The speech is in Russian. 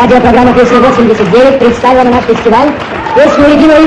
Радиопрограмма «Песня 89» представила на наш фестиваль песню Регина Иванова.